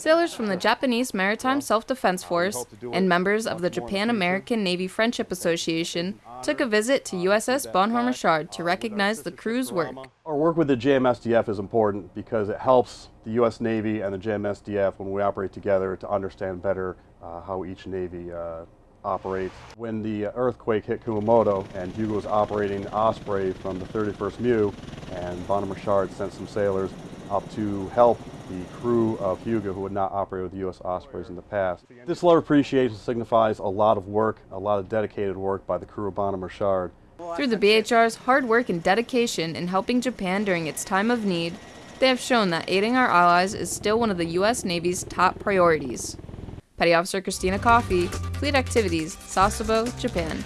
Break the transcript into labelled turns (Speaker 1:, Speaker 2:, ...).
Speaker 1: Sailors from the Japanese Maritime Self-Defense Force and members of the Japan-American Navy Friendship Association took a visit to USS Bonhomme Richard to recognize the crew's work.
Speaker 2: Our work with the JMSDF is important because it helps the U.S. Navy and the JMSDF when we operate together to understand better uh, how each Navy uh, operates. When the earthquake hit Kumamoto and Hyuga was operating Osprey from the 31st MEU and Bonhomme Richard sent some sailors up to help the crew of Hyuga who had not operated with U.S. Ospreys in the past. This letter of appreciation signifies a lot of work, a lot of dedicated work by the crew of Bonhomme Richard.
Speaker 1: Through the BHR's hard work and dedication in helping Japan during its time of need, they have shown that aiding our allies is still one of the U.S. Navy's top priorities. Petty Officer Christina Coffey, Fleet Activities, Sasebo, Japan.